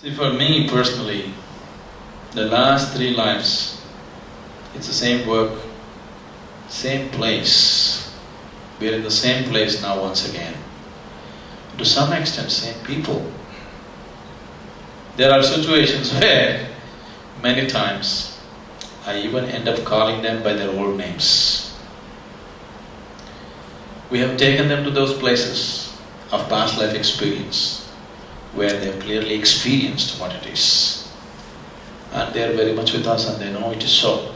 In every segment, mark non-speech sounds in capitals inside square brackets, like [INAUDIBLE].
See, for me personally, the last three lives, it's the same work, same place. We're in the same place now once again. To some extent, same people. There are situations [LAUGHS] where many times I even end up calling them by their old names. We have taken them to those places of past life experience where they have clearly experienced what it is. And they are very much with us and they know it is so.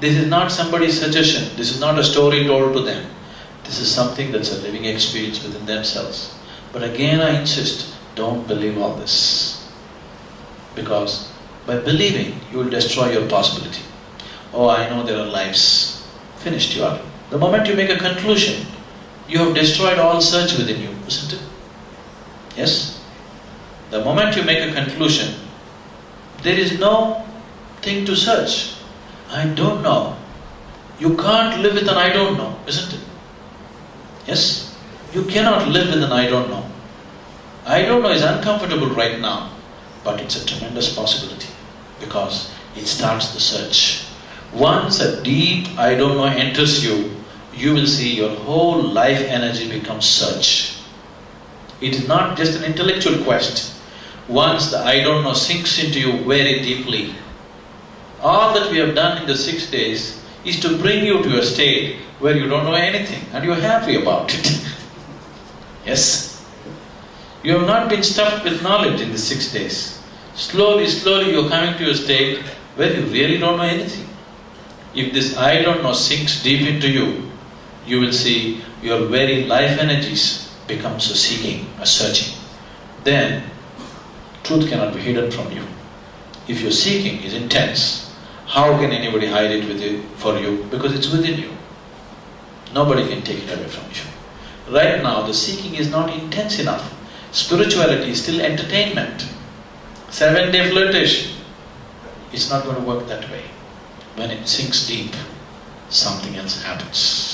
This is not somebody's suggestion, this is not a story told to them. This is something that's a living experience within themselves. But again I insist, don't believe all this. Because by believing, you will destroy your possibility. Oh, I know there are lives. Finished, you are. The moment you make a conclusion, you have destroyed all search within you, isn't it? Yes? The moment you make a conclusion, there is no thing to search. I don't know. You can't live with an I don't know, isn't it? Yes? You cannot live with an I don't know. I don't know is uncomfortable right now, but it's a tremendous possibility because it starts the search. Once a deep I don't know enters you, you will see your whole life energy becomes search. It is not just an intellectual quest. Once the I don't know sinks into you very deeply, all that we have done in the six days is to bring you to a state where you don't know anything and you're happy about it. [LAUGHS] yes? You have not been stuffed with knowledge in the six days. Slowly, slowly you're coming to a state where you really don't know anything. If this I don't know sinks deep into you, you will see your very life energies becomes a seeking, a searching. Then, truth cannot be hidden from you. If your seeking is intense, how can anybody hide it with you, for you? Because it's within you. Nobody can take it away from you. Right now, the seeking is not intense enough. Spirituality is still entertainment. Seven-day flirtation. It's not going to work that way. When it sinks deep, something else happens.